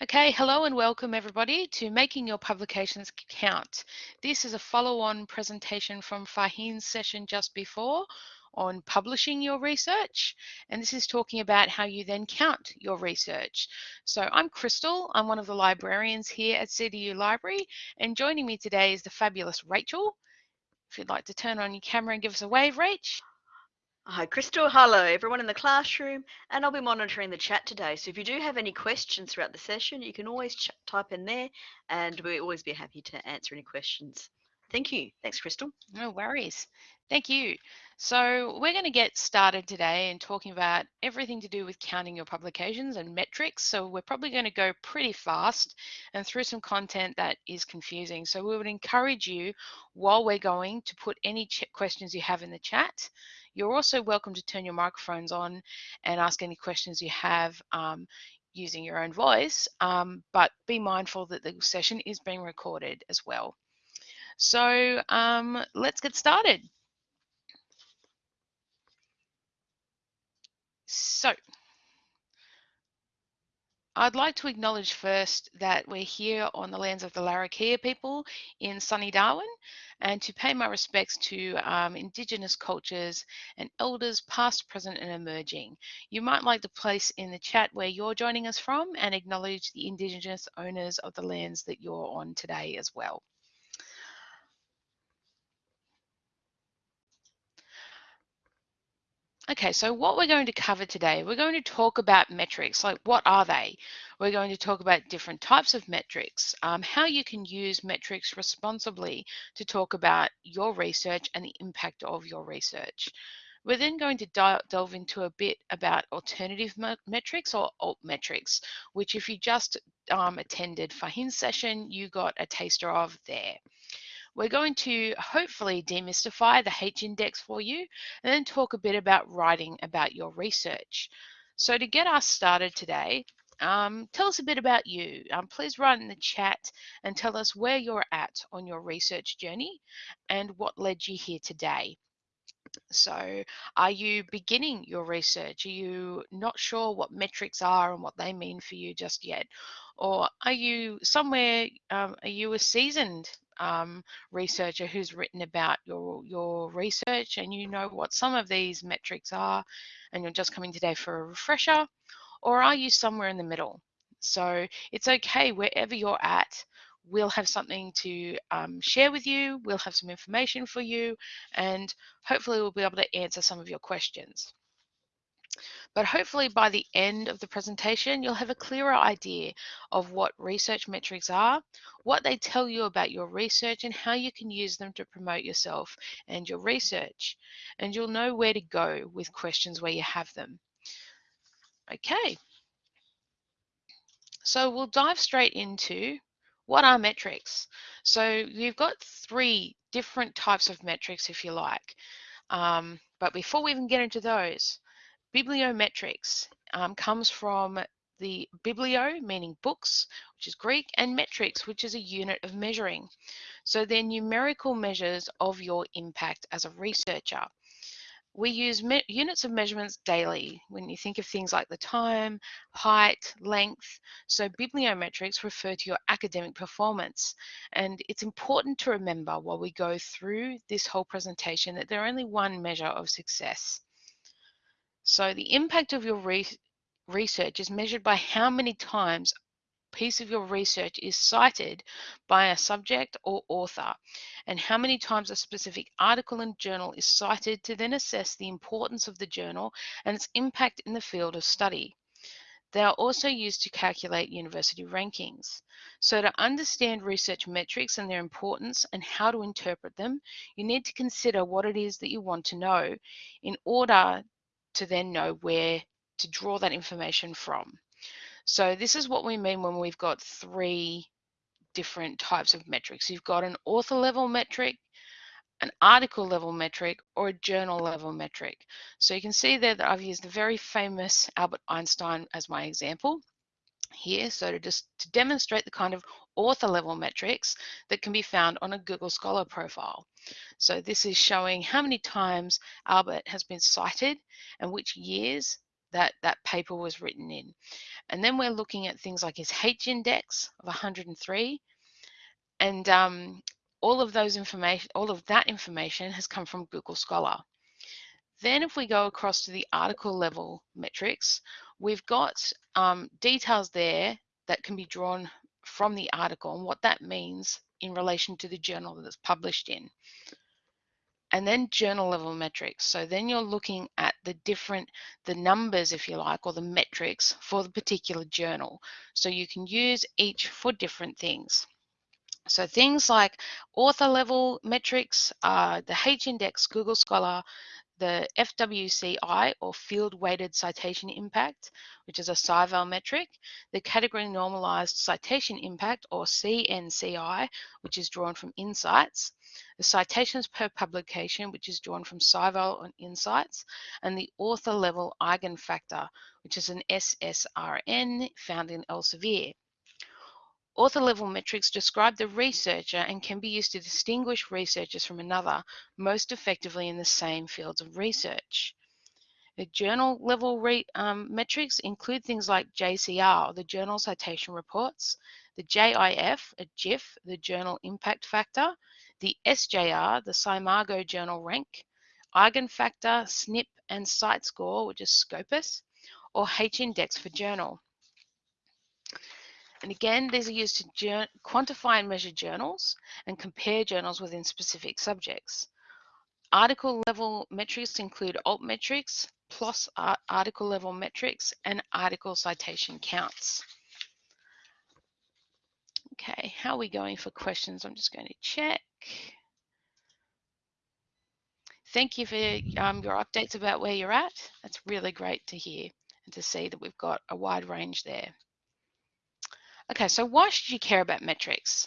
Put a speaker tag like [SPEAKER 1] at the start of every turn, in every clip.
[SPEAKER 1] Okay, hello and welcome everybody to Making Your Publications Count. This is a follow-on presentation from Faheen's session just before on publishing your research. And this is talking about how you then count your research. So I'm Crystal, I'm one of the librarians here at CDU Library. And joining me today is the fabulous Rachel. If you'd like to turn on your camera and give us a wave, Rach.
[SPEAKER 2] Hi, Crystal. Hello, everyone in the classroom. And I'll be monitoring the chat today. So if you do have any questions throughout the session, you can always type in there and we'll always be happy to answer any questions. Thank you. Thanks, Crystal.
[SPEAKER 1] No worries. Thank you. So we're going to get started today and talking about everything to do with counting your publications and metrics. So we're probably going to go pretty fast and through some content that is confusing. So we would encourage you while we're going to put any questions you have in the chat. You're also welcome to turn your microphones on and ask any questions you have um, using your own voice, um, but be mindful that the session is being recorded as well. So um, let's get started. So I'd like to acknowledge first that we're here on the lands of the Larrakia people in sunny Darwin and to pay my respects to um, Indigenous cultures and elders past, present and emerging. You might like to place in the chat where you're joining us from and acknowledge the Indigenous owners of the lands that you're on today as well. Okay, so what we're going to cover today, we're going to talk about metrics, like what are they? We're going to talk about different types of metrics, um, how you can use metrics responsibly to talk about your research and the impact of your research. We're then going to delve into a bit about alternative metrics or alt metrics, which if you just um, attended Faheen's session, you got a taster of there. We're going to hopefully demystify the H index for you and then talk a bit about writing about your research. So to get us started today, um, tell us a bit about you. Um, please write in the chat and tell us where you're at on your research journey and what led you here today. So, are you beginning your research? Are you not sure what metrics are and what they mean for you just yet? Or are you somewhere, um, are you a seasoned um, researcher who's written about your your research and you know what some of these metrics are and you're just coming today for a refresher or are you somewhere in the middle? So it's okay wherever you're at we'll have something to um, share with you we'll have some information for you and hopefully we'll be able to answer some of your questions but hopefully by the end of the presentation, you'll have a clearer idea of what research metrics are, what they tell you about your research and how you can use them to promote yourself and your research. And you'll know where to go with questions where you have them. Okay. So we'll dive straight into what are metrics? So you've got three different types of metrics, if you like. Um, but before we even get into those, Bibliometrics um, comes from the biblio, meaning books, which is Greek, and metrics, which is a unit of measuring. So they're numerical measures of your impact as a researcher. We use units of measurements daily when you think of things like the time, height, length. So bibliometrics refer to your academic performance. And it's important to remember while we go through this whole presentation that they're only one measure of success. So the impact of your re research is measured by how many times a piece of your research is cited by a subject or author and how many times a specific article in journal is cited to then assess the importance of the journal and its impact in the field of study. They are also used to calculate university rankings. So to understand research metrics and their importance and how to interpret them, you need to consider what it is that you want to know in order to then know where to draw that information from. So this is what we mean when we've got three different types of metrics. You've got an author level metric, an article level metric, or a journal level metric. So you can see there that I've used the very famous Albert Einstein as my example here. So to just to demonstrate the kind of author level metrics that can be found on a Google Scholar profile. So this is showing how many times Albert has been cited and which years that that paper was written in. And then we're looking at things like his H index of 103. And um, all of those information, all of that information has come from Google Scholar. Then if we go across to the article level metrics, we've got um, details there that can be drawn from the article and what that means in relation to the journal that it's published in. And then journal level metrics. So then you're looking at the different, the numbers, if you like, or the metrics for the particular journal. So you can use each for different things. So things like author level metrics, uh, the H-index, Google Scholar, the FWCI or Field Weighted Citation Impact, which is a SciVal metric, the Category Normalized Citation Impact or CNCI, which is drawn from InCites, the citations per publication, which is drawn from SciVal on InCites, and the author level eigenfactor, which is an SSRN found in Elsevier. Author level metrics describe the researcher and can be used to distinguish researchers from another most effectively in the same fields of research. The journal level um, metrics include things like JCR, the Journal Citation Reports, the JIF, a JIF, the Journal Impact Factor, the SJR, the SCImago Journal Rank, Eigenfactor, SNIP, and CiteScore, which is Scopus, or H-index for journal. And again, these are used to quantify and measure journals and compare journals within specific subjects. Article level metrics include alt metrics, PLOS article level metrics, and article citation counts. Okay, how are we going for questions? I'm just going to check. Thank you for um, your updates about where you're at. That's really great to hear and to see that we've got a wide range there. Okay, so why should you care about metrics?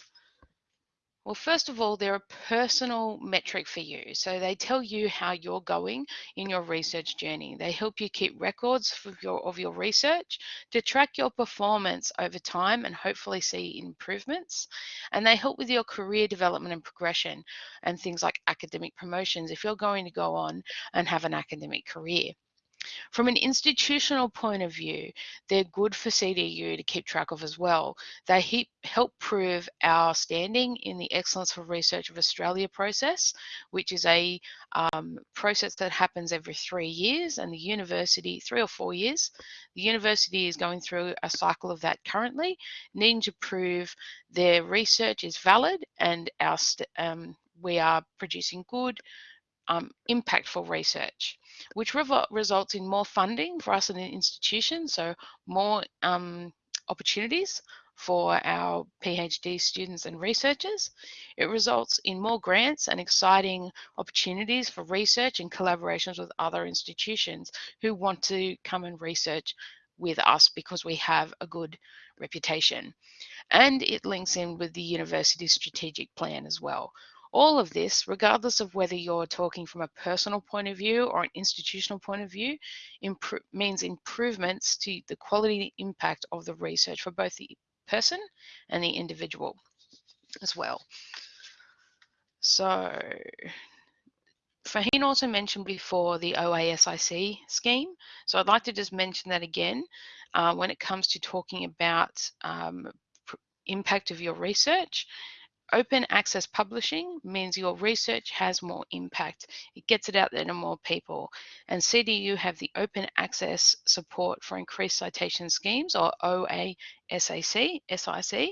[SPEAKER 1] Well, first of all, they're a personal metric for you. So they tell you how you're going in your research journey. They help you keep records of your, of your research to track your performance over time and hopefully see improvements. And they help with your career development and progression and things like academic promotions if you're going to go on and have an academic career. From an institutional point of view, they're good for CDU to keep track of as well. They help prove our standing in the Excellence for Research of Australia process, which is a um, process that happens every three years, and the university, three or four years, the university is going through a cycle of that currently, needing to prove their research is valid and our um, we are producing good um, impactful research, which results in more funding for us as an institution, so more um, opportunities for our PhD students and researchers. It results in more grants and exciting opportunities for research and collaborations with other institutions who want to come and research with us because we have a good reputation. And it links in with the university's strategic plan as well. All of this, regardless of whether you're talking from a personal point of view or an institutional point of view, means improvements to the quality impact of the research for both the person and the individual as well. So Faheen also mentioned before the OASIC scheme. So I'd like to just mention that again uh, when it comes to talking about um, impact of your research. Open access publishing means your research has more impact. It gets it out there to more people. And CDU have the open access support for increased citation schemes or OASAC, SIC.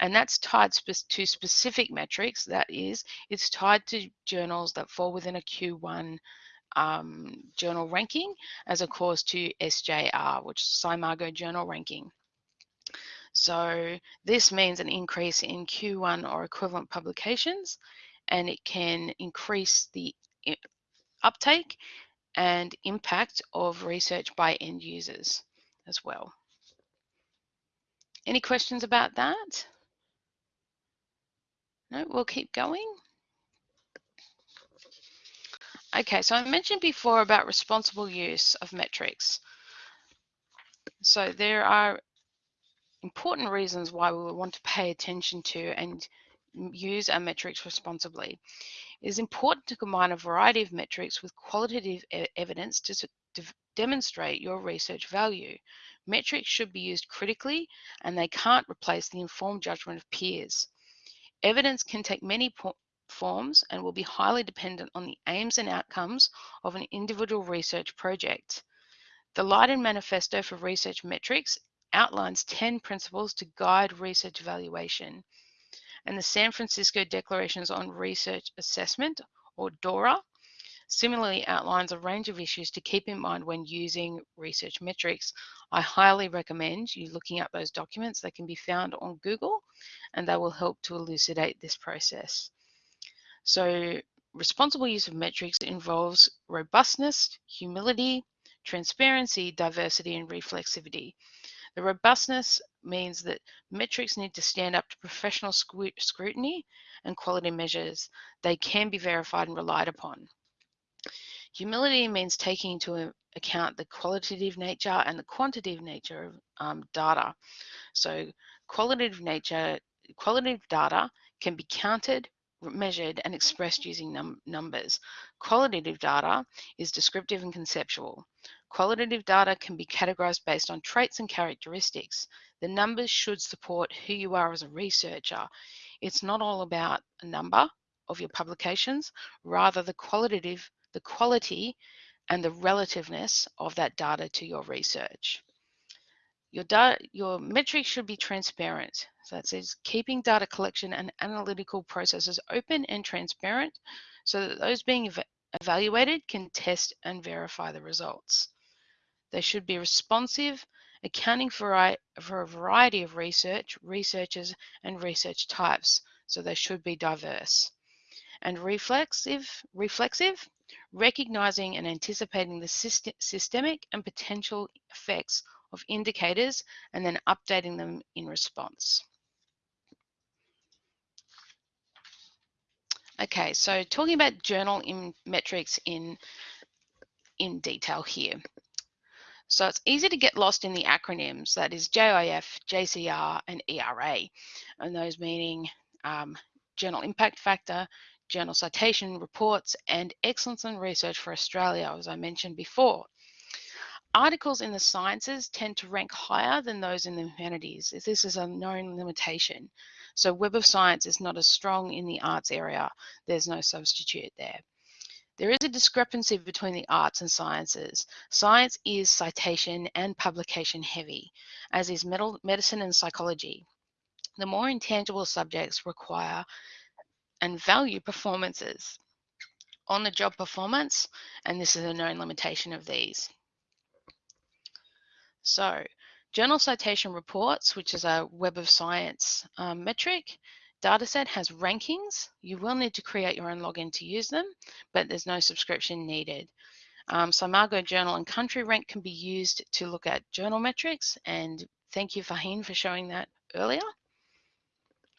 [SPEAKER 1] And that's tied to specific metrics. That is, it's tied to journals that fall within a Q1 um, journal ranking as opposed to SJR, which is SCImago journal ranking. So this means an increase in Q1 or equivalent publications, and it can increase the uptake and impact of research by end users as well. Any questions about that? No, we'll keep going. Okay, so I mentioned before about responsible use of metrics. So there are important reasons why we want to pay attention to and use our metrics responsibly. It is important to combine a variety of metrics with qualitative e evidence to to demonstrate your research value. Metrics should be used critically and they can't replace the informed judgment of peers. Evidence can take many forms and will be highly dependent on the aims and outcomes of an individual research project. The Leiden Manifesto for Research Metrics outlines 10 principles to guide research evaluation. And the San Francisco Declarations on Research Assessment, or DORA, similarly outlines a range of issues to keep in mind when using research metrics. I highly recommend you looking up those documents. They can be found on Google and they will help to elucidate this process. So responsible use of metrics involves robustness, humility, transparency, diversity, and reflexivity. The robustness means that metrics need to stand up to professional scrutiny and quality measures. They can be verified and relied upon. Humility means taking into account the qualitative nature and the quantitative nature of um, data. So qualitative nature, qualitative data can be counted, measured and expressed using num numbers. Qualitative data is descriptive and conceptual. Qualitative data can be categorized based on traits and characteristics. The numbers should support who you are as a researcher. It's not all about a number of your publications, rather the qualitative, the quality and the relativeness of that data to your research. Your, data, your metrics should be transparent. So that says keeping data collection and analytical processes open and transparent so that those being ev evaluated can test and verify the results. They should be responsive, accounting for, for a variety of research, researchers, and research types. So they should be diverse. And reflexive, reflexive recognizing and anticipating the systemic and potential effects of indicators and then updating them in response. Okay, so talking about journal in metrics in, in detail here. So it's easy to get lost in the acronyms, that is JIF, JCR, and ERA, and those meaning um, Journal Impact Factor, Journal Citation Reports, and Excellence in Research for Australia, as I mentioned before. Articles in the sciences tend to rank higher than those in the humanities. This is a known limitation. So Web of Science is not as strong in the arts area. There's no substitute there. There is a discrepancy between the arts and sciences. Science is citation and publication heavy, as is medicine and psychology. The more intangible subjects require and value performances on the job performance, and this is a known limitation of these. So journal citation reports, which is a Web of Science um, metric, dataset has rankings. You will need to create your own login to use them, but there's no subscription needed. Um, Margo Journal and Country Rank can be used to look at journal metrics, and thank you, Faheen, for showing that earlier.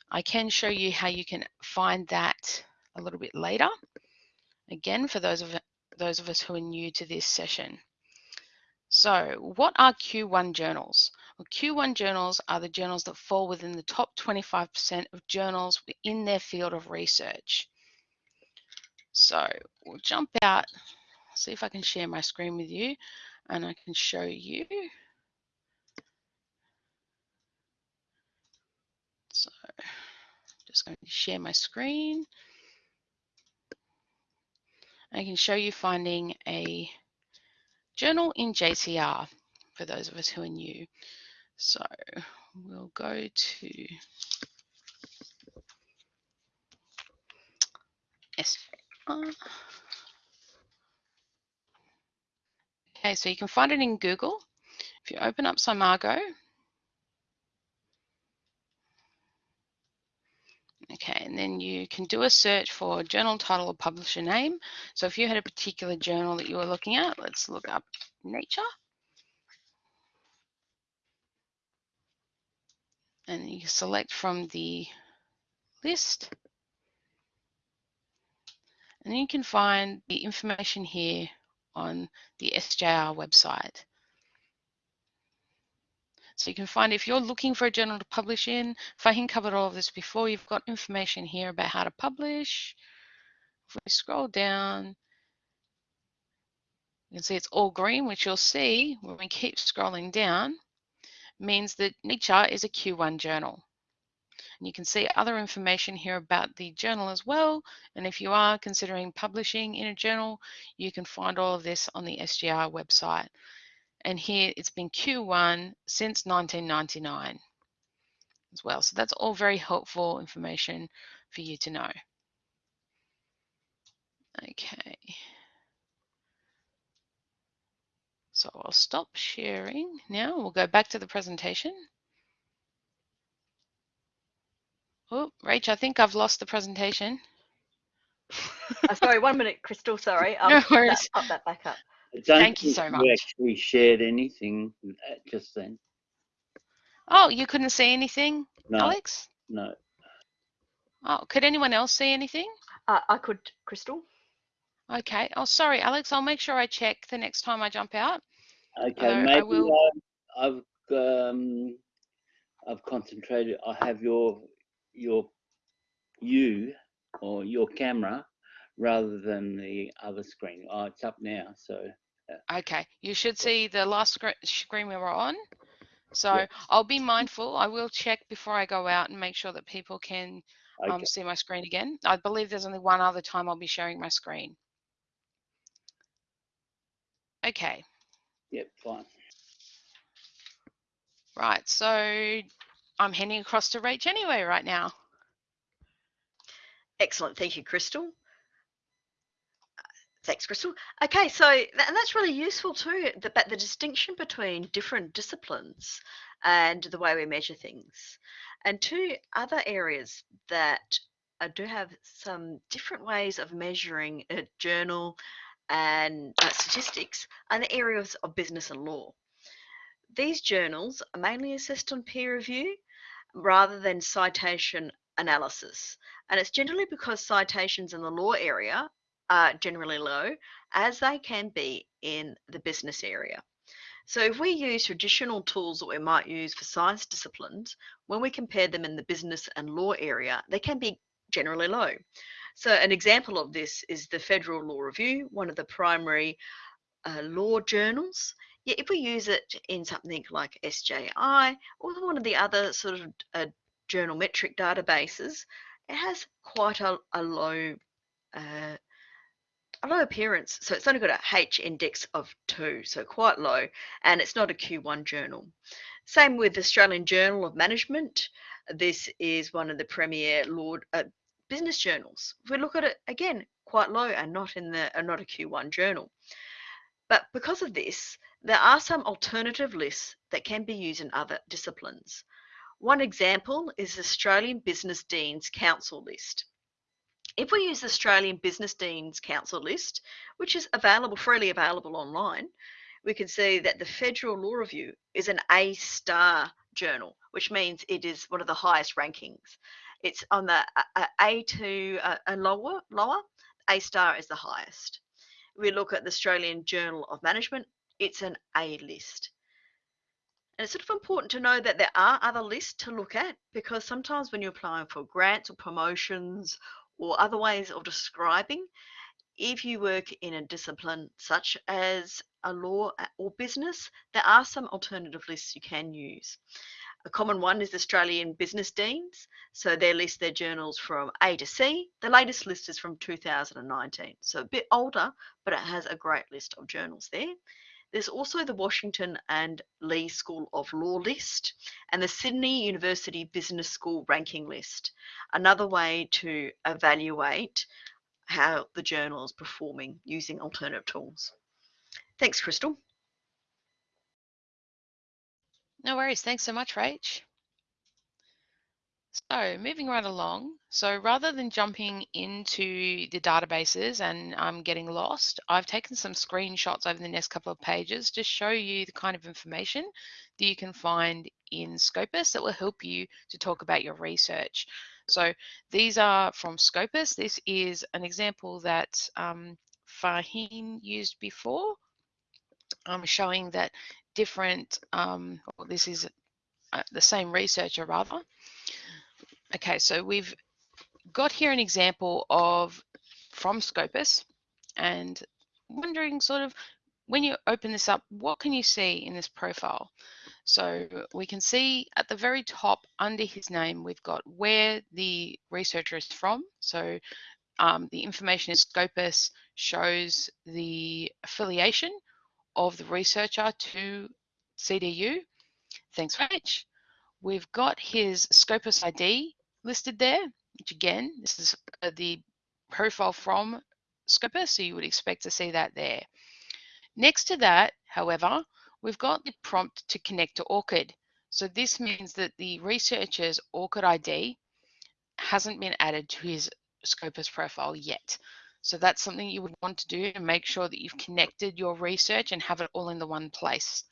[SPEAKER 1] I can show you how you can find that a little bit later. Again, for those of those of us who are new to this session. So what are Q1 journals? Well, Q1 journals are the journals that fall within the top 25% of journals in their field of research. So we'll jump out, see if I can share my screen with you and I can show you. So just going to share my screen. I can show you finding a journal in JCR for those of us who are new. So we'll go to SJR. Okay, so you can find it in Google. If you open up SCImago, Okay, and then you can do a search for journal title or publisher name. So if you had a particular journal that you were looking at, let's look up Nature. And you select from the list. And you can find the information here on the SJR website. So you can find if you're looking for a journal to publish in, Fahim covered all of this before, you've got information here about how to publish. If we scroll down, You can see it's all green, which you'll see when we keep scrolling down, means that Nature is a Q1 journal. And you can see other information here about the journal as well. And if you are considering publishing in a journal, you can find all of this on the SJR website. And here it's been Q1 since 1999 as well. So that's all very helpful information for you to know. Okay. So I'll stop sharing now. We'll go back to the presentation. Oh, Rach, I think I've lost the presentation.
[SPEAKER 2] oh, sorry, one minute, Crystal. Sorry. I'll
[SPEAKER 1] no
[SPEAKER 2] pop
[SPEAKER 1] worries.
[SPEAKER 2] that, pop that back up.
[SPEAKER 1] Thank you so much.
[SPEAKER 3] You actually shared anything just then.
[SPEAKER 1] Oh, you couldn't see anything,
[SPEAKER 3] No,
[SPEAKER 1] Alex?
[SPEAKER 3] no.
[SPEAKER 1] Oh, could anyone else see anything?
[SPEAKER 2] Uh, I could, Crystal.
[SPEAKER 1] Okay. Oh, sorry, Alex. I'll make sure I check the next time I jump out.
[SPEAKER 3] Okay, maybe
[SPEAKER 1] will-
[SPEAKER 3] I, I've um, I've concentrated. I have your your you or your camera rather than the other screen. Oh, it's up now. So
[SPEAKER 1] Okay. You should see the last scre- screen we were on. So
[SPEAKER 3] Yeah.
[SPEAKER 1] I'll be mindful. I will check before I go out and make sure that people can
[SPEAKER 3] okay,
[SPEAKER 1] um, see my screen again. I believe there's only one other time I'll be sharing my screen. Okay.
[SPEAKER 3] Yep, fine.
[SPEAKER 1] Right. So I'm heading across to Rach anyway right now.
[SPEAKER 2] Excellent. Thank you, Crystal. Thanks, Crystal. Okay, so tha- and that's really useful too, the, but the distinction between different disciplines and the way we measure things. And two other areas that uh, do have some different ways of measuring a journal and uh, statistics and the areas of business and law. These journals are mainly assessed on peer review rather than citation analysis. And it's generally because citations in the law area are generally low, as they can be in the business area. So if we use traditional tools that we might use for science disciplines, when we compare them in the business and law area, they can be generally low. So an example of this is the Federal Law Review, one of the primary uh, law journals. If we use it in something like SJR or one of the other sort of uh, journal metric databases, it has quite a, a low uh, a low appearance. So it's only got a H index of two, so quite low, and it's not a Q1 journal. Same with the Australian Journal of Management. This is one of the premier law uh, business journals. If we look at it again, quite low and not in the uh, not a Q1 journal. But because of this, there are some alternative lists that can be used in other disciplines. One example is the Australian Business Deans Council list. If we use the Australian Business Deans Council list, which is available freely available online, we can see that the Federal Law Review is an A star journal, which means it is one of the highest rankings. It's on the uh, uh, A to uh, a lower, lower, A star is the highest. We look at the Australian Journal of Management, it's an A list. And it's sort of important to know that there are other lists to look at because sometimes when you're applying for grants or promotions or other ways of describing, if you work in a discipline such as a law or business, there are some alternative lists you can use. A common one is Australian Business Deans. So they list their journals from A to C. The latest list is from 2019. So a bit older, but it has a great list of journals there. There's also the Washington and Lee School of Law list and the Sydney University Business School ranking list. Another way to evaluate how the journal is performing using alternative tools. Thanks, Crystal.
[SPEAKER 1] No worries. Thanks so much, Rach. So moving right along. So rather than jumping into the databases and um, getting lost, I've taken some screenshots over the next couple of pages to show you the kind of information that you can find in Scopus that will help you to talk about your research. So these are from Scopus. This is an example that um, Fahim used before, um, showing that different, um, well, this is uh, the same researcher rather. Okay, so we've got here an example of from Scopus and wondering sort of when you open this up, what can you see in this profile? So we can see at the very top under his name, we've got where the researcher is from. So um, the information in Scopus shows the affiliation of the researcher to CDU. Thanks much. We've got his Scopus ID listed there, which again, this is uh, the profile from Scopus, so you would expect to see that there. Next to that, however, we've got the prompt to connect to ORCID. So this means that the researcher's ORCID ID hasn't been added to his Scopus profile yet. So that's something you would want to do to make sure that you've connected your research and have it all in the one place.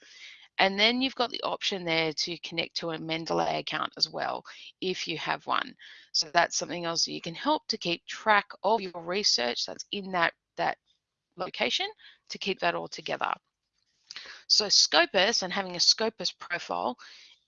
[SPEAKER 1] And then you've got the option there to connect to a Mendeley account as well, if you have one. So that's something else you can help to keep track of your research that's in that, that location to keep that all together. So Scopus and having a Scopus profile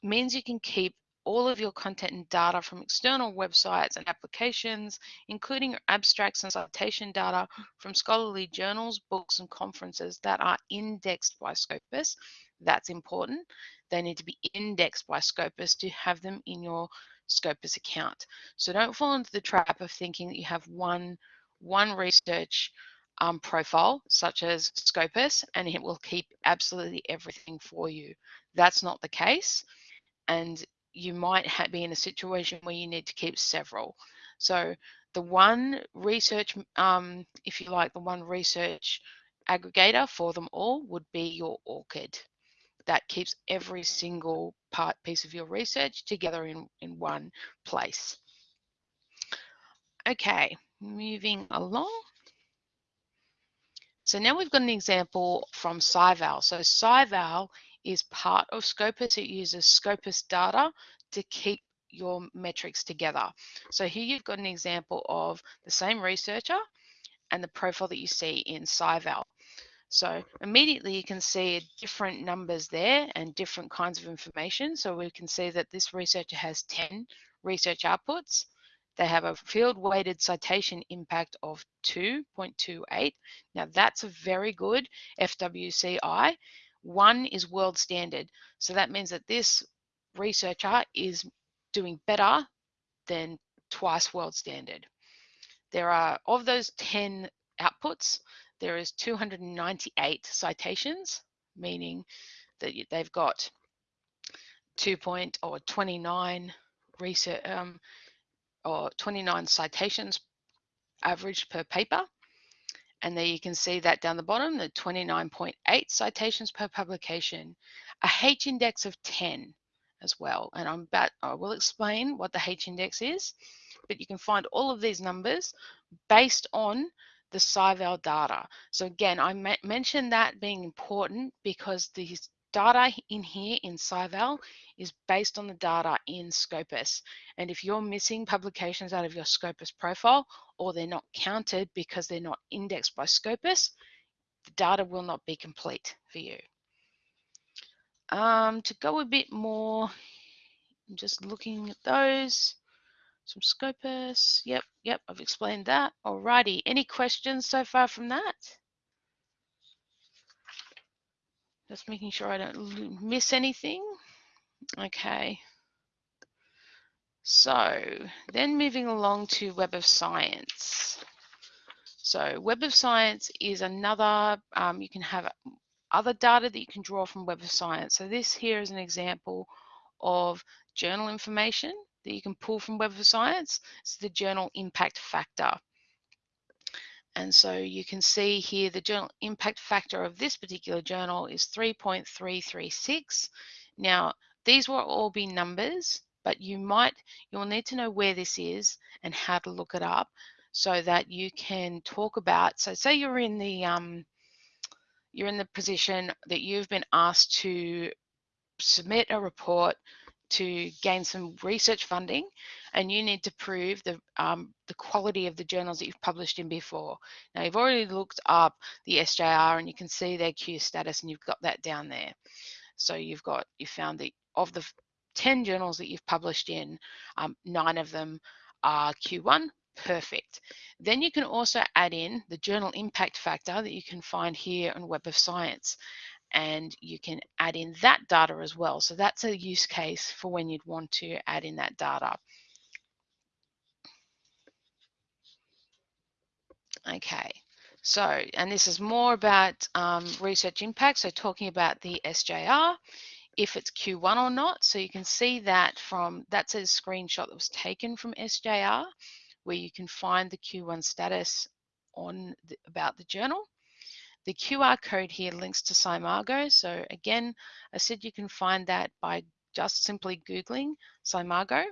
[SPEAKER 1] means you can keep all of your content and data from external websites and applications, including abstracts and citation data from scholarly journals, books, and conferences that are indexed by Scopus. That's important. They need to be indexed by Scopus to have them in your Scopus account. So don't fall into the trap of thinking that you have one, one research um, profile, such as Scopus, and it will keep absolutely everything for you. That's not the case. And you might be in a situation where you need to keep several. So the one research, um, if you like, the one research aggregator for them all would be your ORCID. That keeps every single part piece of your research together in, in one place. Okay, moving along. So now we've got an example from SciVal. So SciVal is part of Scopus. It uses Scopus data to keep your metrics together. So here you've got an example of the same researcher and the profile that you see in SciVal. So immediately you can see different numbers there and different kinds of information. So we can see that this researcher has 10 research outputs. They have a field weighted citation impact of 2.28. Now that's a very good FWCI one is world standard. So that means that this researcher is doing better than twice world standard. There are, of those 10 outputs, there is 298 citations, meaning that they've got 2 point or 29 research um, or 29 citations averaged per paper. And there you can see that down the bottom, the 29.8 citations per publication, a H index of 10 as well. And I'm about, I will explain what the H index is, but you can find all of these numbers based on the SciVal data. So again, I mentioned that being important because these data in here in SciVal is based on the data in Scopus. And if you're missing publications out of your Scopus profile or they're not counted because they're not indexed by Scopus, the data will not be complete for you. Um, to go a bit more, I'm just looking at those. Some Scopus, yep, yep, I've explained that. Alrighty, any questions so far from that? Just making sure I don't miss anything. Okay. So then moving along to Web of Science. So Web of Science is another, um, you can have other data that you can draw from Web of Science. So this here is an example of journal information that you can pull from Web of Science. It's the journal impact factor. And so you can see here the journal impact factor of this particular journal is 3.336. Now, these will all be numbers, but you might, you'll need to know where this is and how to look it up so that you can talk about, so say you're in the, um, you're in the position that you've been asked to submit a report to gain some research funding and you need to prove the, um, the quality of the journals that you've published in before. Now you've already looked up the SJR and you can see their Q status and you've got that down there. So you've got, you found that of the 10 journals that you've published in, um, nine of them are Q1 Perfect. Then you can also add in the journal impact factor that you can find here on Web of Science and you can add in that data as well. So that's a use case for when you'd want to add in that data. Okay, so, and this is more about um, research impact, so talking about the SJR, if it's Q1 or not. So you can see that from, that's a screenshot that was taken from SJR, where you can find the Q1 status on the, about the journal. The QR code here links to SCImago. So again, I said you can find that by just simply Googling SCImago.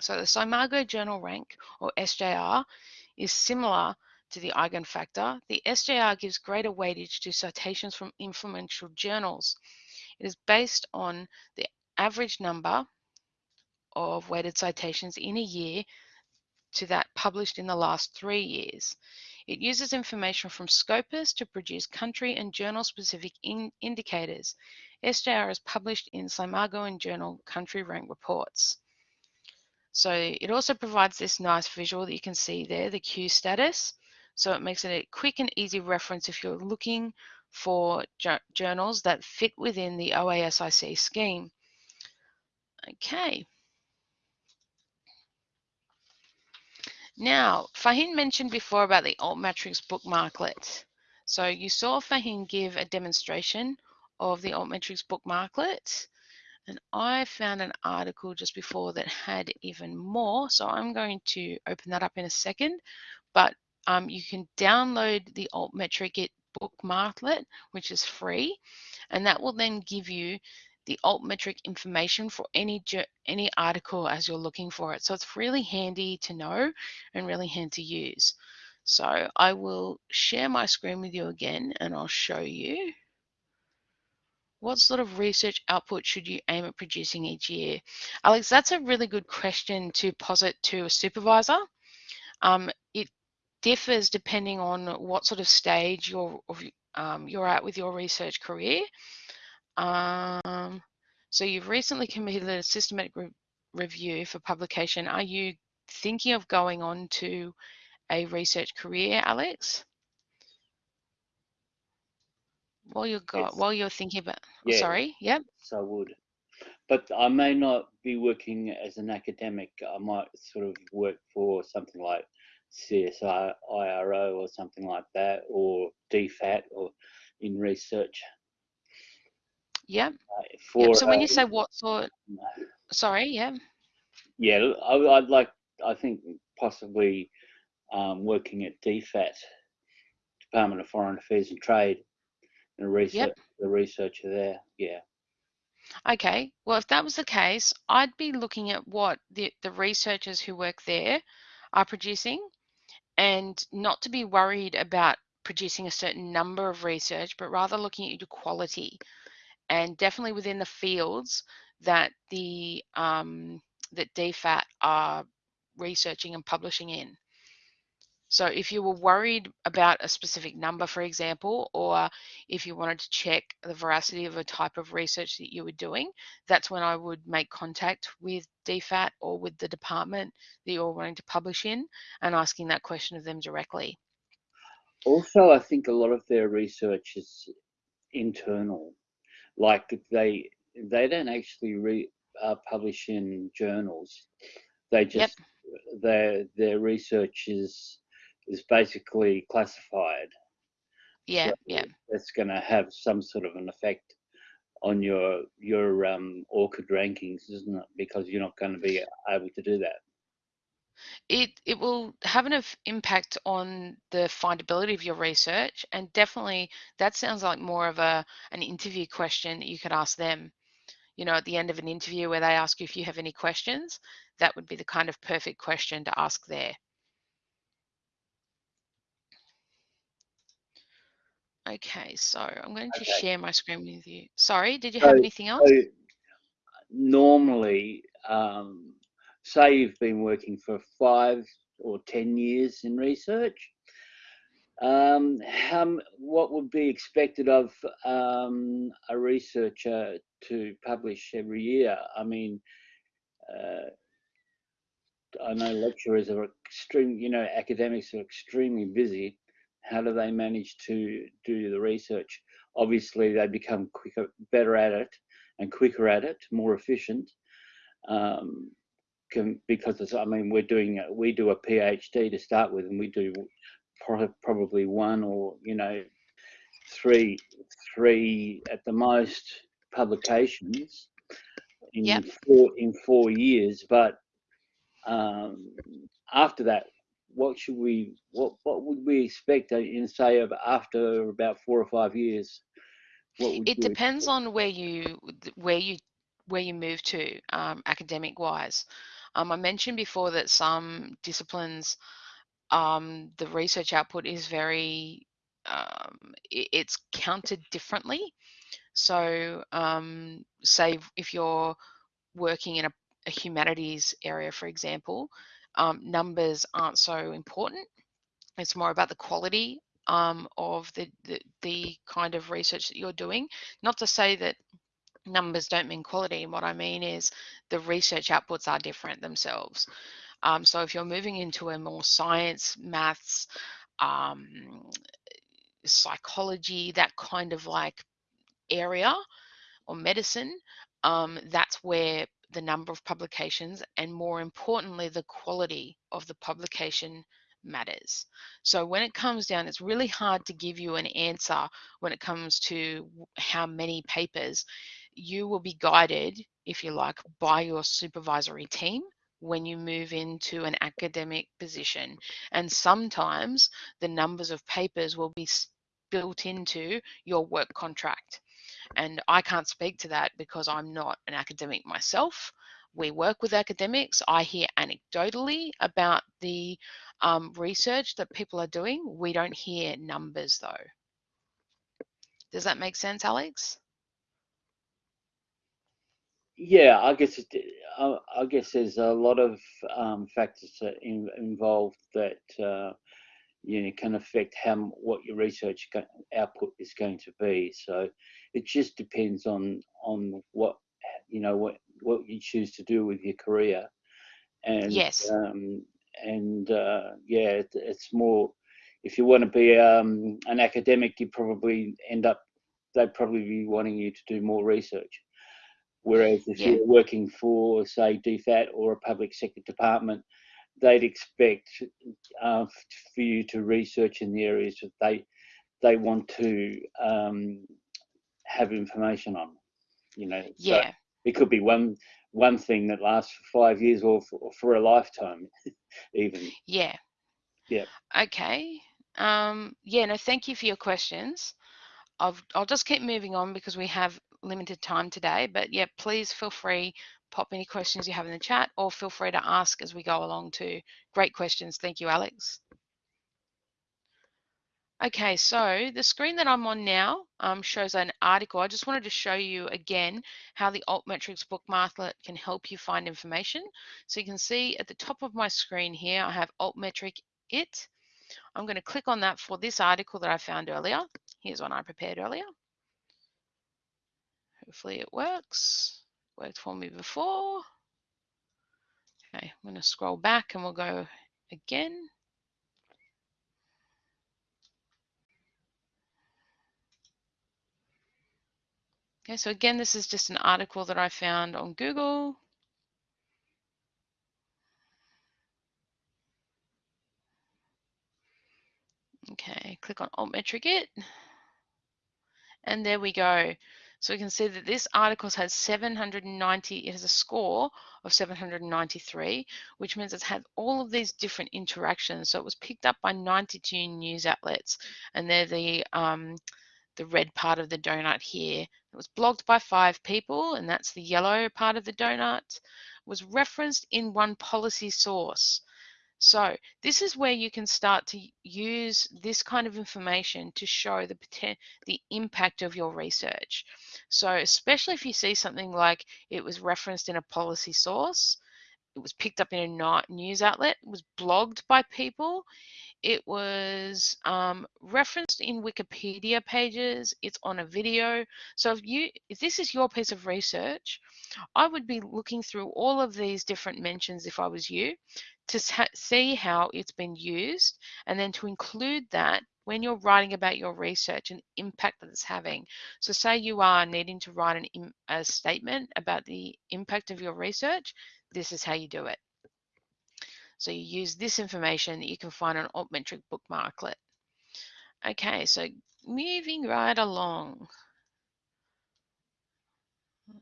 [SPEAKER 1] So the SCImago journal rank or SJR is similar to the eigenfactor. The SJR gives greater weightage to citations from influential journals. It is based on the average number of weighted citations in a year to that published in the last three years. It uses information from Scopus to produce country and journal specific in indicators. SJR is published in SCImago and Journal country rank reports. So it also provides this nice visual that you can see there, the Q status. So it makes it a quick and easy reference if you're looking for journals that fit within the OASIC scheme. Okay. Now, Fahim mentioned before about the Altmetrics bookmarklet. So you saw Fahim give a demonstration of the Altmetrics bookmarklet. And I found an article just before that had even more. So I'm going to open that up in a second. But um, you can download the Altmetric bookmarklet, which is free. And that will then give you the altmetric information for any any article as you're looking for it. So it's really handy to know and really handy to use. So I will share my screen with you again and I'll show you what sort of research output should you aim at producing each year? Alex, that's a really good question to posit to a supervisor. Um, it differs depending on what sort of stage you're, um, you're at with your research career. Um, so you've recently completed a systematic re review for publication. Are you thinking of going on to a research career, Alex? While you're got, yes. while you're thinking about, oh, yeah, sorry, yep.
[SPEAKER 3] So I would, but I may not be working as an academic. I might sort of work for something like CSIRO or something like that, or DFAT, or in research.
[SPEAKER 1] Yeah. For, yep. So when you say what sort, sorry, yeah.
[SPEAKER 3] Yeah, I, would like, I think possibly um, working at DFAT, Department of Foreign Affairs and Trade, and a research, yep. the researcher there. Yeah.
[SPEAKER 1] Okay. Well, if that was the case, I'd be looking at what the, the researchers who work there are producing and not to be worried about producing a certain number of research, but rather looking at your quality and definitely within the fields that the um, that DFAT are researching and publishing in. So if you were worried about a specific number, for example, or if you wanted to check the veracity of a type of research that you were doing, that's when I would make contact with DFAT or with the department that you're wanting to publish in and asking that question of them directly.
[SPEAKER 3] Also, I think a lot of their research is internal like they they don't actually re, uh, publish in journals. They just yep. their their research is is basically classified.
[SPEAKER 1] Yeah, so yeah.
[SPEAKER 3] That's going to have some sort of an effect on your your um, ORCID rankings, isn't it? Because you're not going to be able to do that
[SPEAKER 1] it it will have an impact on the findability of your research and definitely that sounds like more of a an interview question that you could ask them. You know at the end of an interview where they ask you if you have any questions that would be the kind of perfect question to ask there. Okay so i'm going to okay. share my screen with you. Sorry did you have anything else? so
[SPEAKER 3] normally um, say you've been working for five or 10 years in research, um, how, what would be expected of um, a researcher to publish every year? I mean, uh, I know lecturers are extreme, you know, academics are extremely busy. How do they manage to do the research? Obviously, they become quicker, better at it, and quicker at it, more efficient. Um, can, because it's, I mean, we're doing we do a PhD to start with, and we do pro probably one or you know three three at the most publications in
[SPEAKER 1] Yep.
[SPEAKER 3] four in four years. But um, after that, what should we what what would we expect in say of after about four or five years? What would
[SPEAKER 1] It depends
[SPEAKER 3] expect?
[SPEAKER 1] on where you where you where you move to um, academic wise. Um, I mentioned before that some disciplines um, the research output is very, um, it's counted differently. So, um, say if you're working in a, a humanities area, for example, um, numbers aren't so important. It's more about the quality um, of the, the the kind of research that you're doing. Not to say that numbers don't mean quality. What I mean is the research outputs are different themselves. Um, so if you're moving into a more science, maths, um, psychology, that kind of like area or medicine, um, that's where the number of publications and more importantly, the quality of the publication matters. So when it comes down, it's really hard to give you an answer when it comes to how many papers. You will be guided, if you like, by your supervisory team when you move into an academic position. And sometimes the numbers of papers will be built into your work contract. And I can't speak to that because I'm not an academic myself. We work with academics. I hear anecdotally about the um, research that people are doing. We don't hear numbers though. Does that make sense, Alex?
[SPEAKER 3] Yeah, I guess it, I, I guess there's a lot of um, factors that in, involved that uh, you know can affect how what your research go, output is going to be. So it just depends on on what you know what what you choose to do with your career, and
[SPEAKER 1] Yes.
[SPEAKER 3] um, and uh, yeah, it, it's more if you want to be um, an academic, you probably end up they'd probably be wanting you to do more research. Whereas if
[SPEAKER 1] Yeah.
[SPEAKER 3] you're working for, say, DFAT or a public sector department, they'd expect uh, for you to research in the areas that they they want to um, have information on. You know, so
[SPEAKER 1] Yeah.
[SPEAKER 3] it could be one one thing that lasts for five years or for, or for a lifetime, even.
[SPEAKER 1] Yeah.
[SPEAKER 3] Yeah.
[SPEAKER 1] Okay. Um, yeah, no, thank you for your questions. I'll, I'll just keep moving on because we have limited time today. But yeah, please feel free, pop any questions you have in the chat or feel free to ask as we go along too. Great questions. Thank you, Alex. Okay, so the screen that I'm on now um, shows an article. I just wanted to show you again how the Altmetrics bookmarklet can help you find information. So you can see at the top of my screen here, I have Altmetric It. I'm going to click on that for this article that I found earlier. Here's one I prepared earlier. Hopefully it works. Worked for me before. Okay, I'm going to scroll back and we'll go again. Okay, so again, this is just an article that I found on Google. Okay, click on Altmetric It. And there we go. So we can see that this article has 790, it has a score of 793, which means it's had all of these different interactions. So it was picked up by 92 news outlets, and they're the um, the red part of the donut here. It was blogged by five people, and that's the yellow part of the donut. It was referenced in one policy source. So this is where you can start to use this kind of information to show the the impact of your research. So especially if you see something like it was referenced in a policy source, it was picked up in a news outlet, it was blogged by people, It was um, referenced in Wikipedia pages. It's on a video. So if you, if this is your piece of research, I would be looking through all of these different mentions if I was you to see how it's been used and then to include that when you're writing about your research and impact that it's having. So say you are needing to write an, a statement about the impact of your research, this is how you do it. So you use this information that you can find on Altmetric bookmarklet. Okay, so moving right along.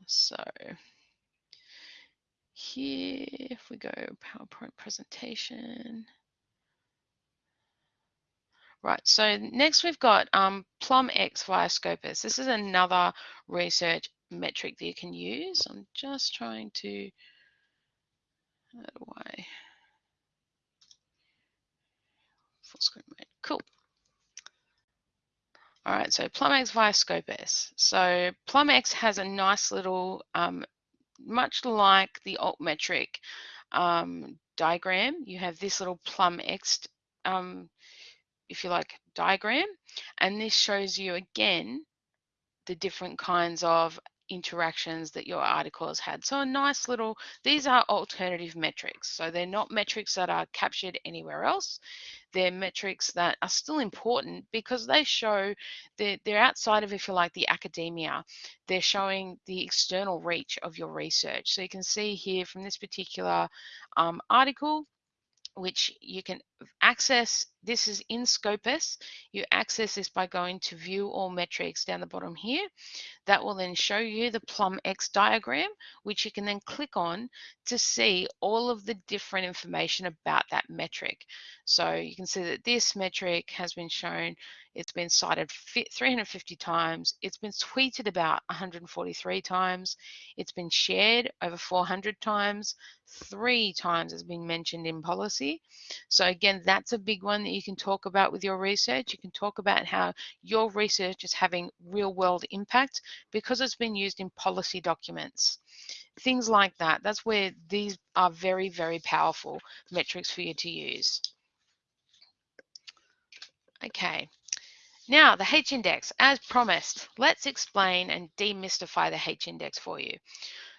[SPEAKER 1] So here, if we go PowerPoint presentation. Right, so next we've got um, PlumX via Scopus. This is another research metric that you can use. I'm just trying to, I, full screen mode, cool. All right, so PlumX via Scopus. So PlumX has a nice little, um, much like the altmetric um, diagram, you have this little PlumX um, if you like, diagram. And this shows you again the different kinds of interactions that your article has had. So a nice little, these are alternative metrics. So they're not metrics that are captured anywhere else. They're metrics that are still important because they show that they're outside of, if you like, the academia. They're showing the external reach of your research. So you can see here from this particular um, article, which you can access. This is in Scopus. You access this by going to view all metrics down the bottom here. That will then show you the PlumX diagram, which you can then click on to see all of the different information about that metric. So you can see that this metric has been shown, it's been cited 350 times, it's been tweeted about 143 times, it's been shared over 400 times, three times has been mentioned in policy. So again, that's a big one that you can talk about with your research. You can talk about how your research is having real world impact because it's been used in policy documents. Things like that. That's where these are very, very powerful metrics for you to use. Okay. Now, the H-index, as promised, let's explain and demystify the H-index for you.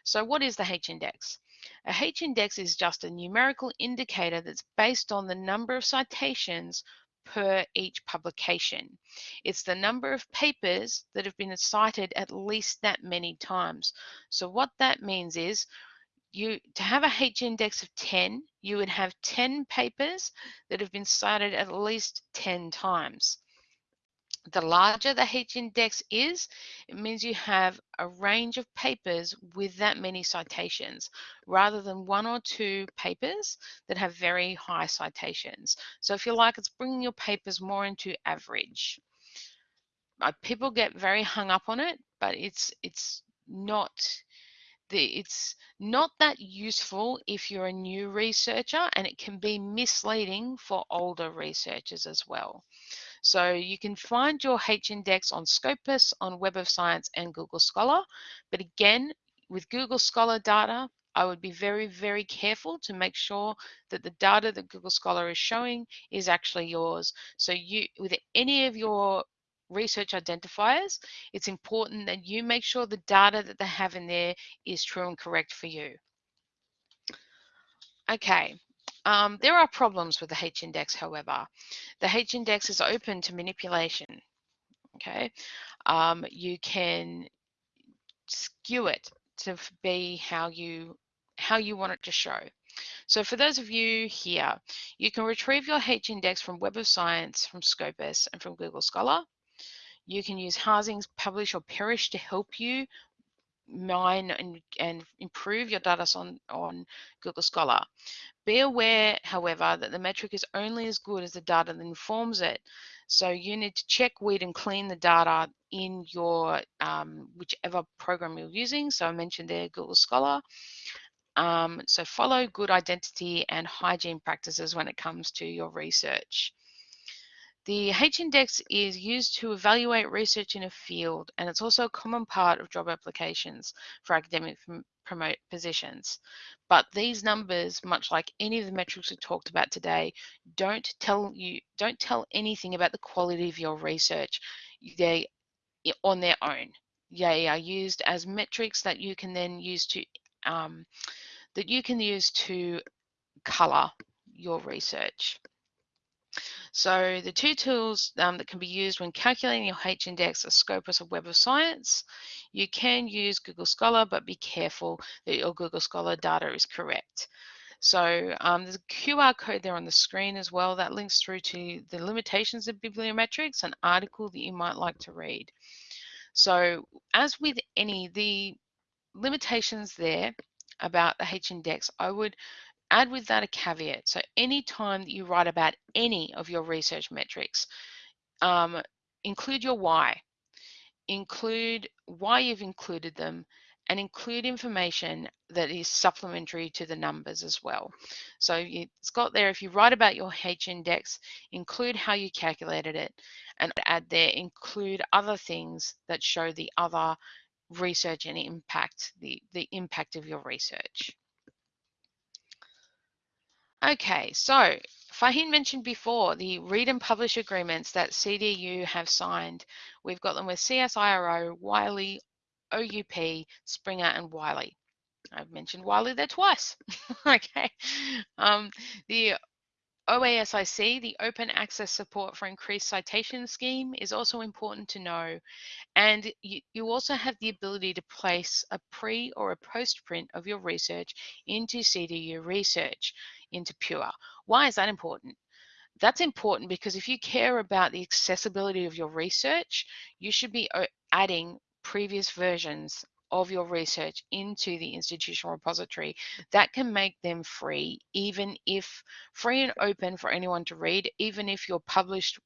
[SPEAKER 1] So what is the H-index? A H-index is just a numerical indicator that's based on the number of citations per each publication. It's the number of papers that have been cited at least that many times. So what that means is you to have a H index of 10, you would have 10 papers that have been cited at least 10 times. The larger the H index is, it means you have a range of papers with that many citations rather than one or two papers that have very high citations. So if you like, it's bringing your papers more into average. Uh, people get very hung up on it, but it's it's not the, it's not that useful if you're a new researcher and it can be misleading for older researchers as well. So you can find your H-index on Scopus, on Web of Science and Google Scholar. But again, with Google Scholar data, I would be very, very careful to make sure that the data that Google Scholar is showing is actually yours. So you, with any of your research identifiers, it's important that you make sure the data that they have in there is true and correct for you. Okay, um, there are problems with the H-index, however. The H-index is open to manipulation, okay? Um, you can skew it to be how you, how you want it to show. So for those of you here, you can retrieve your H-index from Web of Science, from Scopus, and from Google Scholar. You can use Harzing's Publish or Perish to help you mine and, and improve your data on, on Google Scholar. Be aware, however, that the metric is only as good as the data that informs it. So you need to check, weed and clean the data in your um, whichever program you're using. So I mentioned there Google Scholar. Um, so follow good identity and hygiene practices when it comes to your research. The H-index is used to evaluate research in a field, and it's also a common part of job applications for academic promote positions. But these numbers, much like any of the metrics we talked about today, don't tell you don't tell anything about the quality of your research. They on their own. They are used as metrics that you can then use to um, that you can use to color your research. So the two tools um, that can be used when calculating your H-index are Scopus or Web of Science. You can use Google Scholar, but be careful that your Google Scholar data is correct. So um, there's a QR code there on the screen as well that links through to the limitations of bibliometrics, an article that you might like to read. So as with any, the limitations there about the H-index, I would add with that a caveat. So anytime that you write about any of your research metrics, um, include your why, include why you've included them, and include information that is supplementary to the numbers as well. So it's got there, if you write about your H index, include how you calculated it, and add there, include other things that show the other research and impact, the, the impact of your research. Okay, so Fahim mentioned before the read and publish agreements that CDU have signed. We've got them with CSIRO, Wiley, OUP, Springer, and Wiley. I've mentioned Wiley there twice. okay. Um, the OASIC, the Open Access Support for Increased Citation Scheme, is also important to know. And you, you also have the ability to place a pre or a post print of your research into CDU research, into Pure. Why is that important? That's important because if you care about the accessibility of your research, you should be uh, adding previous versions of your research into the institutional repository that can make them free even if free and open for anyone to read even if your published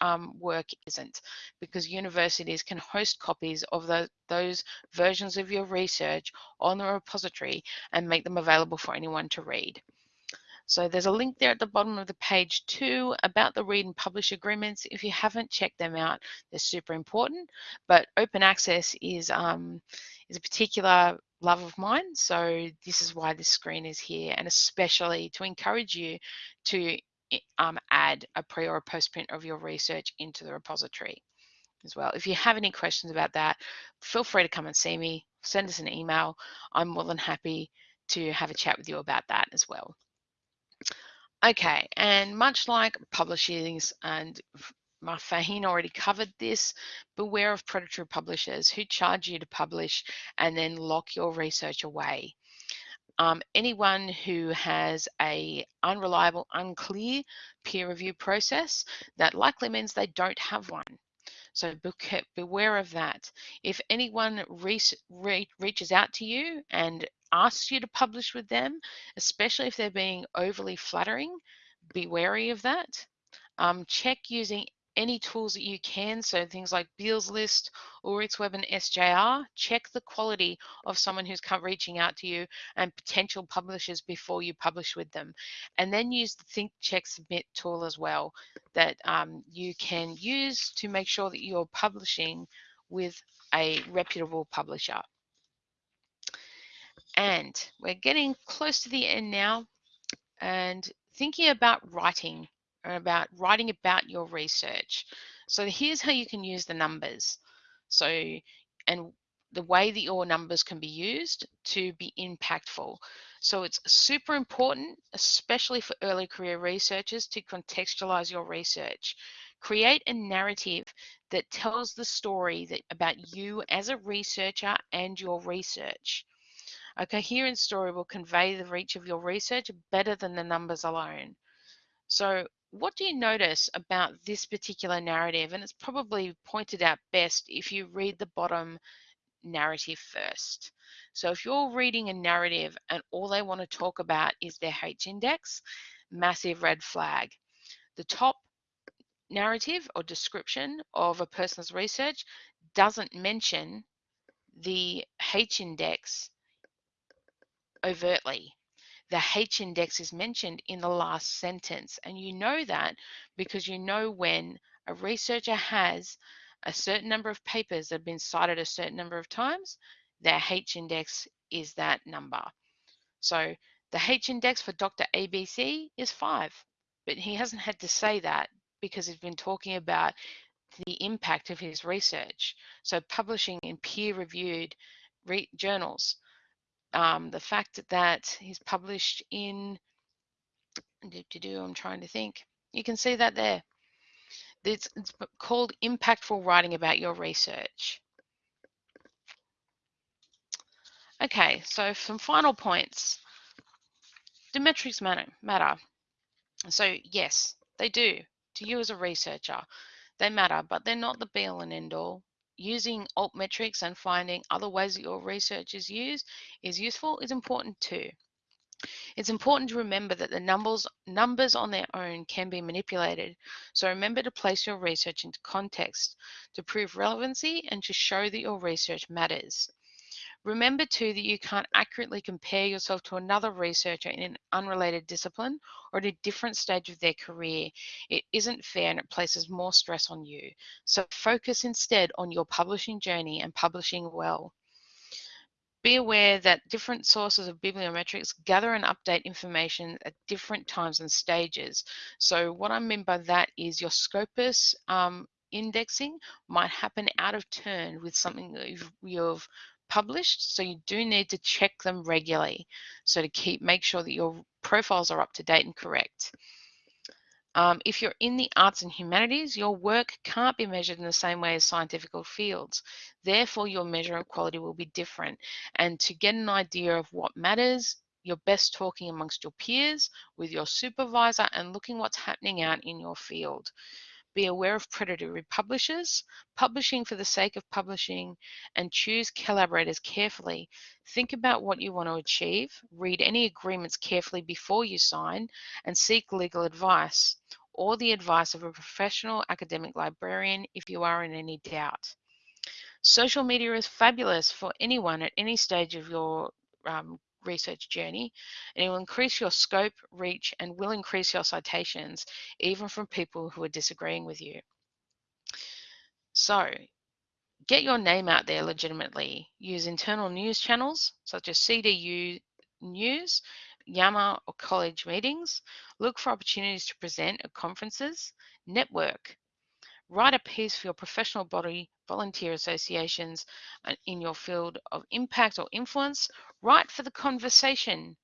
[SPEAKER 1] um, work isn't because universities can host copies of the, those versions of your research on the repository and make them available for anyone to read. So there's a link there at the bottom of the page too about the read and publish agreements. If you haven't checked them out, they're super important. But open access is um, is a particular love of mine. So this is why this screen is here, and especially to encourage you to um, add a pre or a post print of your research into the repository as well. If you have any questions about that, feel free to come and see me. Send us an email. I'm more than happy to have a chat with you about that as well. Okay, and much like publishers and Faheen already covered this, beware of predatory publishers who charge you to publish and then lock your research away. Um, anyone who has a unreliable, unclear peer review process, that likely means they don't have one. So beware of that. If anyone re re reaches out to you and asks you to publish with them, especially if they're being overly flattering, be wary of that. Um, check using any tools that you can, so things like Beall's List, Ulrichsweb, and SJR, check the quality of someone who's reaching out to you and potential publishers before you publish with them. And then use the Think Check Submit tool as well that um, you can use to make sure that you're publishing with a reputable publisher. And we're getting close to the end now and thinking about writing about writing about your research. So here's how you can use the numbers. So, and the way that your numbers can be used to be impactful. So it's super important, especially for early career researchers, to contextualize your research. Create a narrative that tells the story that, about you as a researcher and your research. A coherent story will convey the reach of your research better than the numbers alone. So what do you notice about this particular narrative? And it's probably pointed out best if you read the bottom narrative first. So if you're reading a narrative and all they want to talk about is their H index, massive red flag. The top narrative or description of a person's research doesn't mention the H index overtly. The H index is mentioned in the last sentence, and you know that because you know when a researcher has a certain number of papers that have been cited a certain number of times, their H index is that number. So the H index for Dr. ABC is five, but he hasn't had to say that because he's been talking about the impact of his research. So publishing in peer-reviewed re journals. Um, the fact that he's published in, I'm trying to think, you can see that there. It's, it's called impactful writing about your research. Okay, so some final points. Do metrics matter? matter? So yes, they do to you as a researcher. They matter, but they're not the be all and end all. Using alt metrics and finding other ways that your research is used is useful is important too. It's important to remember that the numbers, numbers on their own can be manipulated. So remember to place your research into context to prove relevancy and to show that your research matters. Remember too that you can't accurately compare yourself to another researcher in an unrelated discipline or at a different stage of their career. It isn't fair and it places more stress on you. So focus instead on your publishing journey and publishing well. Be aware that different sources of bibliometrics gather and update information at different times and stages. So what I mean by that is your Scopus um, indexing might happen out of turn with something that you've, you've published. So you do need to check them regularly. So to keep, make sure that your profiles are up to date and correct. Um, if you're in the arts and humanities, your work can't be measured in the same way as scientific fields. Therefore, your measure of quality will be different. And to get an idea of what matters, you're best talking amongst your peers, with your supervisor, and looking what's happening out in your field. Be aware of predatory publishers, publishing for the sake of publishing, and choose collaborators carefully. Think about what you want to achieve, read any agreements carefully before you sign, and seek legal advice or the advice of a professional academic librarian if you are in any doubt. Social media is fabulous for anyone at any stage of your um, research journey and it will increase your scope, reach, and will increase your citations, even from people who are disagreeing with you. So get your name out there legitimately. Use internal news channels such as CDU News, YAMA or college meetings. Look for opportunities to present at conferences. Network. Write a piece for your professional body, volunteer associations in your field of impact or influence. Write for the conversation.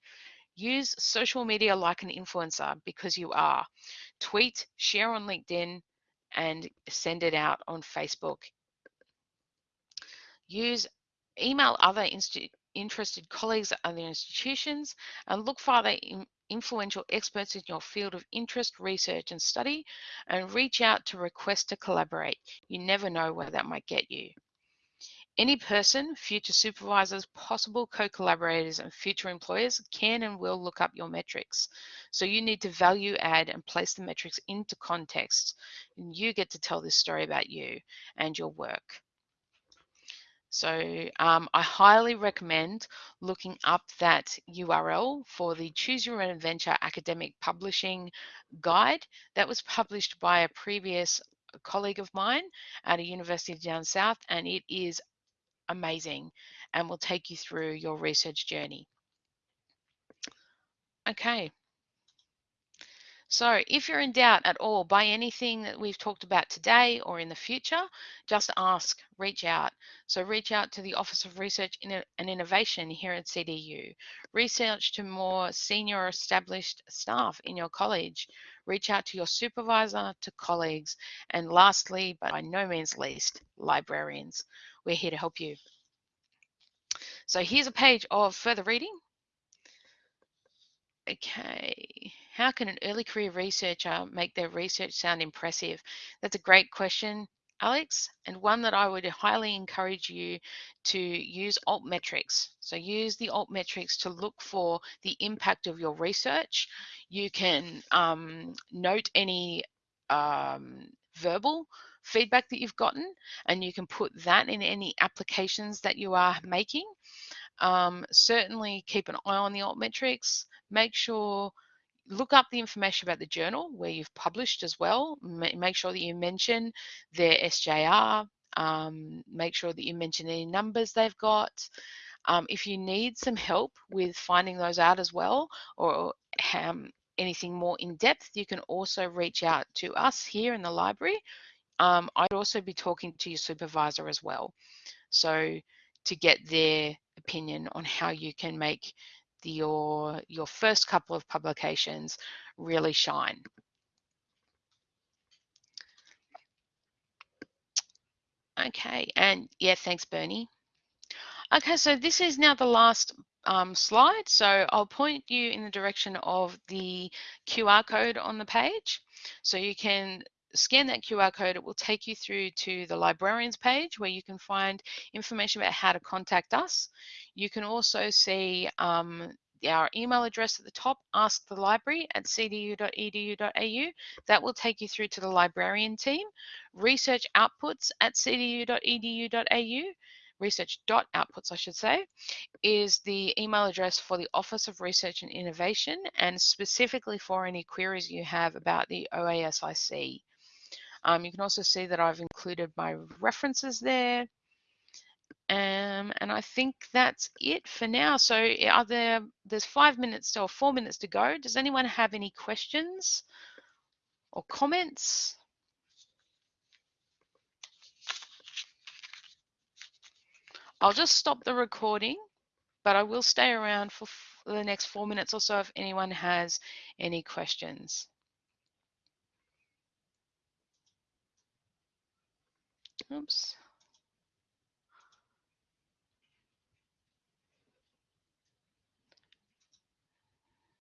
[SPEAKER 1] Use social media like an influencer because you are. Tweet, share on LinkedIn, and send it out on Facebook. Use email other interested colleagues at other institutions and look for other influential experts in your field of interest, research and study and reach out to request to collaborate. You never know where that might get you. Any person, future supervisors, possible co-collaborators and future employers can and will look up your metrics. So you need to value add and place the metrics into context. And you get to tell this story about you and your work. So um, I highly recommend looking up that URL for the Choose Your Own Adventure Academic Publishing Guide that was published by a previous colleague of mine at a university down south and it is amazing and will take you through your research journey. Okay. So if you're in doubt at all by anything that we've talked about today or in the future, just ask, reach out. So reach out to the Office of Research and Innovation here at CDU. Research to more senior established staff in your college. Reach out to your supervisor, to colleagues, and lastly, but by no means least, librarians. We're here to help you. So here's a page of further reading. Okay. How can an early career researcher make their research sound impressive? That's a great question, Alex, and one that I would highly encourage you to use altmetrics. So use the altmetrics to look for the impact of your research. You can um, note any um, verbal feedback that you've gotten, and you can put that in any applications that you are making. Um, certainly keep an eye on the alt metrics. Make sure look up the information about the journal where you've published as well. Make sure that you mention their SJR. Um, make sure that you mention any numbers they've got. Um, if you need some help with finding those out as well, or um, anything more in depth, you can also reach out to us here in the library. Um, I'd also be talking to your supervisor as well. So to get their opinion on how you can make your, your first couple of publications really shine. Okay, and yeah, thanks, Bernie. Okay, so this is now the last um, slide. So I'll point you in the direction of the QR code on the page. So you can scan that QR code, it will take you through to the librarians page where you can find information about how to contact us. You can also see um, our email address at the top, ask the library at cdu.edu.au. That will take you through to the librarian team. Research outputs at cdu.edu.au, research.outputs I should say, is the email address for the Office of Research and Innovation and specifically for any queries you have about the OASIC. Um, you can also see that I've included my references there. Um, and I think that's it for now. So are there, there's five minutes or four minutes to go. Does anyone have any questions or comments? I'll just stop the recording, but I will stay around for the next four minutes or so if anyone has any questions. Oops.